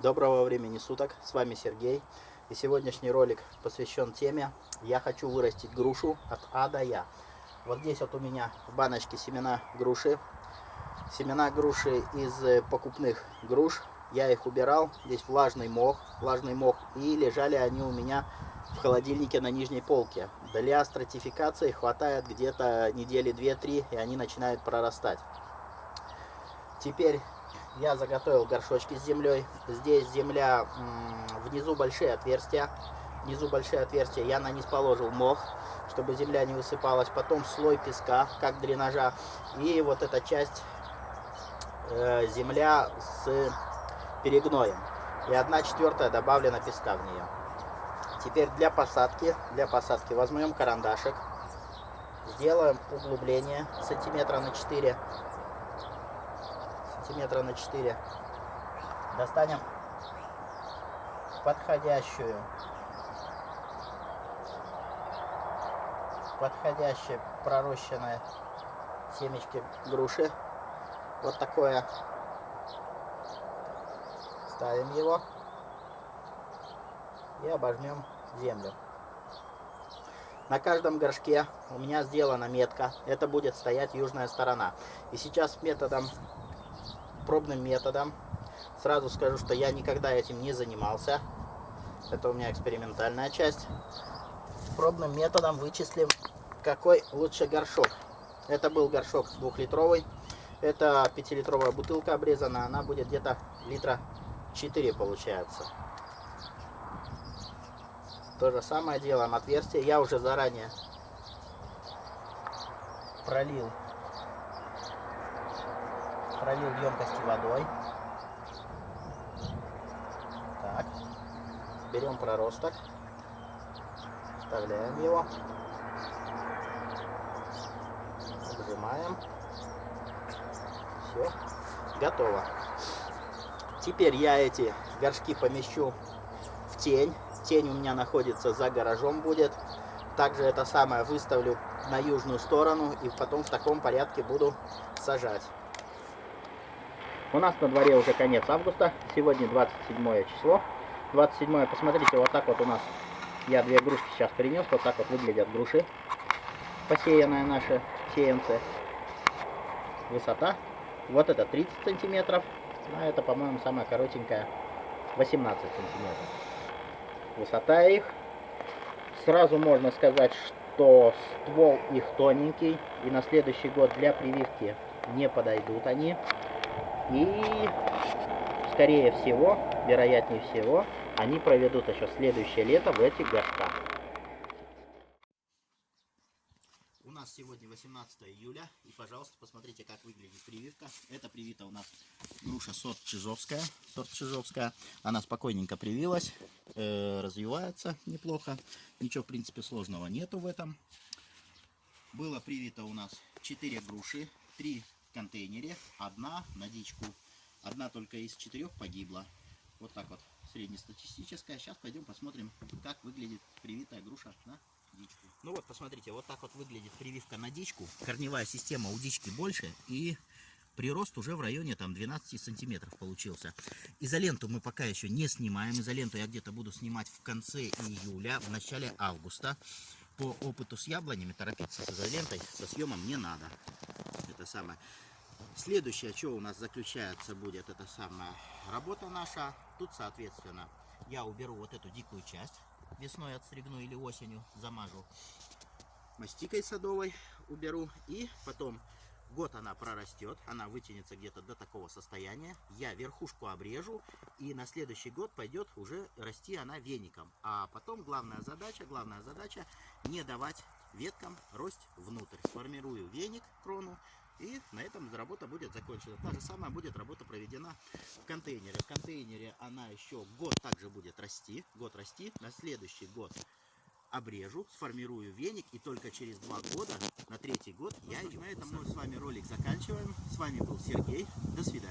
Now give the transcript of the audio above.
Доброго времени суток, с вами Сергей. И сегодняшний ролик посвящен теме «Я хочу вырастить грушу от А до Я». Вот здесь вот у меня в баночке семена груши. Семена груши из э, покупных груш. Я их убирал. Здесь влажный мох, влажный мох. И лежали они у меня в холодильнике на нижней полке. Для стратификации хватает где-то недели 2-3, и они начинают прорастать. Теперь я заготовил горшочки с землей. Здесь земля, внизу большие отверстия. Внизу большие отверстия. Я на низ положил мох, чтобы земля не высыпалась. Потом слой песка, как дренажа. И вот эта часть э, земля с перегноем. И одна четвертая добавлена песка в нее. Теперь для посадки, для посадки возьмем карандашик. Сделаем углубление сантиметра на 4 сантиметра на 4. Достанем подходящую, подходящее пророщенное семечки груши. Вот такое. Ставим его и обожмем землю. На каждом горшке у меня сделана метка. Это будет стоять южная сторона. И сейчас методом пробным методом. Сразу скажу, что я никогда этим не занимался. Это у меня экспериментальная часть. Пробным методом вычислим, какой лучше горшок. Это был горшок двухлитровый. Это пятилитровая бутылка обрезана. Она будет где-то литра 4 получается. То же самое делаем отверстие. Я уже заранее пролил пролил емкости водой. Так. Берем проросток. Вставляем его. Обжимаем. Все. Готово. Теперь я эти горшки помещу в тень. Тень у меня находится за гаражом будет. Также это самое выставлю на южную сторону и потом в таком порядке буду сажать. У нас на дворе уже конец августа. Сегодня 27 число. 27 посмотрите, вот так вот у нас. Я две грушки сейчас принес. Вот так вот выглядят груши. Посеянные наши сеянцы. Высота. Вот это 30 сантиметров. А это, по-моему, самая коротенькая 18 сантиметров. Высота их. Сразу можно сказать, что ствол их тоненький. И на следующий год для прививки не подойдут они. И, скорее всего, вероятнее всего, они проведут еще следующее лето в этих горшках. У нас сегодня 18 июля, и, пожалуйста, посмотрите, как выглядит прививка. Это привита у нас груша сорт Чижовская. Сорт Чижовская. Она спокойненько привилась, э, развивается неплохо. Ничего, в принципе, сложного нету в этом. Было привито у нас 4 груши, 3 контейнере. Одна на дичку. Одна только из четырех погибла. Вот так вот среднестатистическая. Сейчас пойдем посмотрим, как выглядит привитая груша на дичку. Ну вот, посмотрите, вот так вот выглядит прививка на дичку. Корневая система у дички больше и прирост уже в районе там 12 сантиметров получился. Изоленту мы пока еще не снимаем. Изоленту я где-то буду снимать в конце июля, в начале августа. По опыту с яблонями торопиться с изолентой, со съемом не надо это самое. Следующее, что у нас заключается будет, это самая работа наша. Тут, соответственно, я уберу вот эту дикую часть. Весной отстригну или осенью замажу. Мастикой садовой уберу. И потом год она прорастет. Она вытянется где-то до такого состояния. Я верхушку обрежу. И на следующий год пойдет уже расти она веником. А потом главная задача, главная задача не давать веткам рость внутрь. Сформирую веник, крону, и на этом работа будет закончена. Та же самая будет работа проведена в контейнере. В контейнере она еще год также будет расти. Год расти. На следующий год обрежу, сформирую веник. И только через два года, на третий год, я. На этом мы с вами ролик заканчиваем. С вами был Сергей. До свидания.